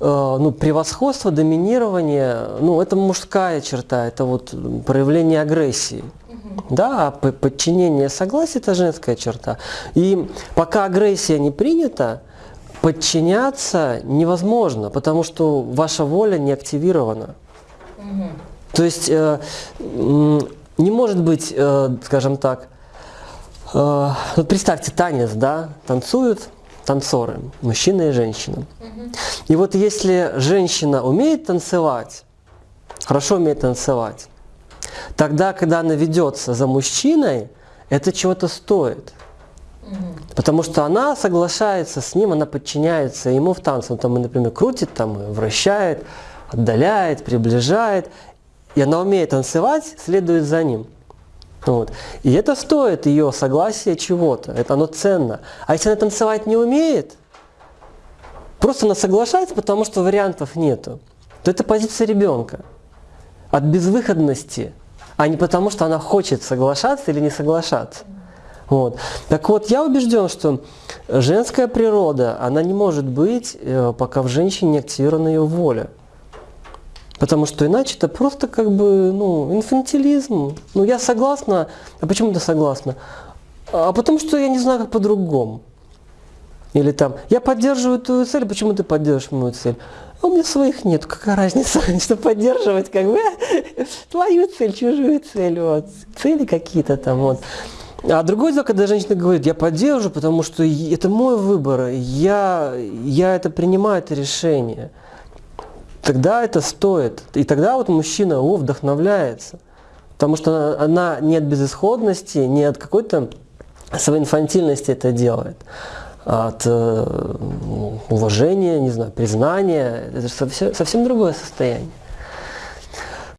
э, ну, превосходство, доминирование, ну, это мужская черта, это вот проявление агрессии. Да, а подчинение согласие – это женская черта. И пока агрессия не принята, подчиняться невозможно, потому что ваша воля не активирована. То есть э, не может быть, э, скажем так, э, вот представьте танец, да, танцуют танцоры, мужчина и женщина. И вот если женщина умеет танцевать, хорошо умеет танцевать, тогда, когда она ведется за мужчиной, это чего-то стоит. Потому что она соглашается с ним, она подчиняется ему в танце. Он там, например, крутит, там, вращает, отдаляет, приближает. И она умеет танцевать, следует за ним. Вот. И это стоит ее согласия чего-то, это оно ценно. А если она танцевать не умеет, просто она соглашается, потому что вариантов нету, то это позиция ребенка. От безвыходности, а не потому, что она хочет соглашаться или не соглашаться. Вот. Так вот, я убежден, что женская природа, она не может быть, э, пока в женщине не активирована ее воля. Потому что иначе это просто как бы ну, инфантилизм. Ну я согласна. А почему ты согласна? А потому что я не знаю, как по-другому. Или там, я поддерживаю твою цель, почему ты поддерживаешь мою цель? А у меня своих нет, какая разница, что поддерживать, как бы, твою цель, чужую цель, вот, цели какие-то там, вот. А другое дело, когда женщина говорит, я поддерживаю, потому что это мой выбор, я, я это принимаю, это решение тогда это стоит. И тогда вот мужчина о, вдохновляется. Потому что она, не от безысходности, не от какой-то своей инфантильности это делает, а от э, уважения, не знаю, признания. Это же совсем, совсем другое состояние.